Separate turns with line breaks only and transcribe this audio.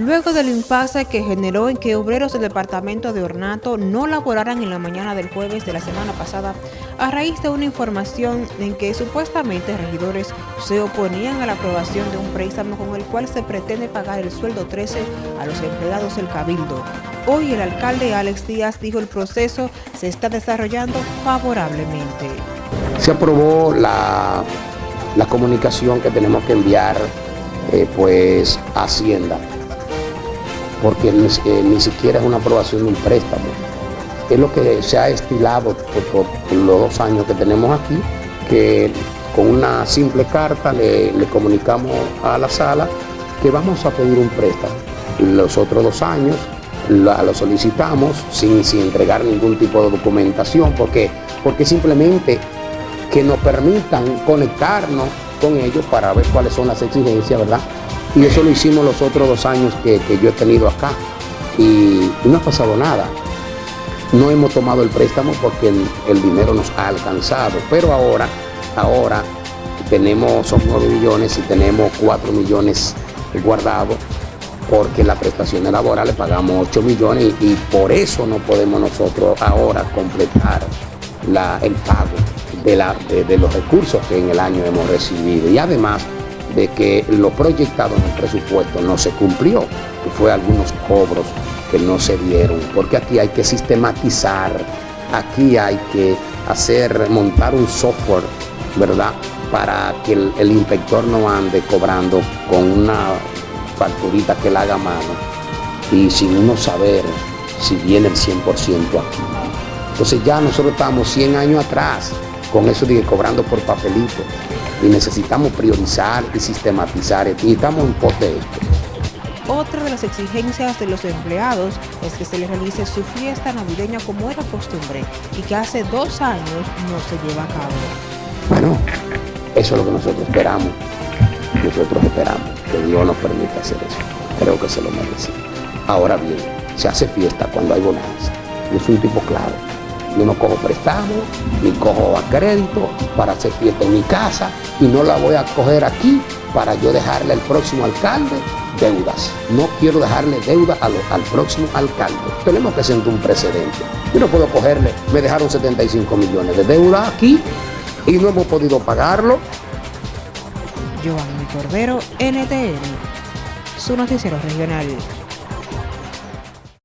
luego del impasse que generó en que obreros del departamento de ornato no laboraran en la mañana del jueves de la semana pasada a raíz de una información en que supuestamente regidores se oponían a la aprobación de un préstamo con el cual se pretende pagar el sueldo 13 a los empleados del Cabildo. Hoy el alcalde Alex Díaz dijo el proceso se está desarrollando favorablemente.
Se aprobó la, la comunicación que tenemos que enviar eh, pues a Hacienda porque ni, siquiera es una aprobación de un préstamo. Es lo que se ha estilado por, los dos años que tenemos aquí, que con una simple carta le, comunicamos a la sala que vamos a pedir un préstamo. Los otros dos años lo, solicitamos sin, sin, entregar ningún tipo de documentación, porque, porque simplemente que nos permitan conectarnos con ellos para ver cuáles son las exigencias, ¿verdad? Y eso lo hicimos los otros dos años que, yo he tenido acá. Y, no ha pasado nada. No hemos tomado el préstamo porque el, dinero nos ha alcanzado. Pero ahora, ahora tenemos, son 9 millones y tenemos 4 millones guardados porque la prestación laboral le pagamos 8 millones y, por eso no podemos nosotros ahora completar el pago de, de los recursos que en el año hemos recibido. Y además de que lo proyectado en el presupuesto no se cumplió, que fue algunos cobros que no se dieron, porque aquí hay que sistematizar, aquí hay que hacer, montar un software, ¿verdad? Para que el, inspector no ande cobrando con una facturita que la haga mano y sin uno saber si viene el 100% aquí. Entonces ya nosotros estamos 100 años atrás con eso de cobrando por papelito y necesitamos priorizar y sistematizar y estamos en pos de esto.
Otra de las exigencias de los empleados es que se les realice su fiesta navideña como era costumbre y que hace dos años no se lleva a cabo.
Bueno, eso es lo que nosotros esperamos. Nosotros esperamos que Dios nos permita hacer eso. Creo que se lo merece. Ahora bien, se hace fiesta cuando hay bonanza. Yo soy un tipo claro yo no cojo prestado, ni cojo a crédito para hacer fiesta en mi casa y no la voy a coger aquí para yo dejarle al próximo alcalde deudas. No quiero dejarle deuda al, próximo alcalde. Tenemos que sentar un precedente. Yo no puedo cogerle, me dejaron 75 millones de deuda aquí y no hemos podido pagarlo.
Giovanni Cordero, NTN, su noticiero regional.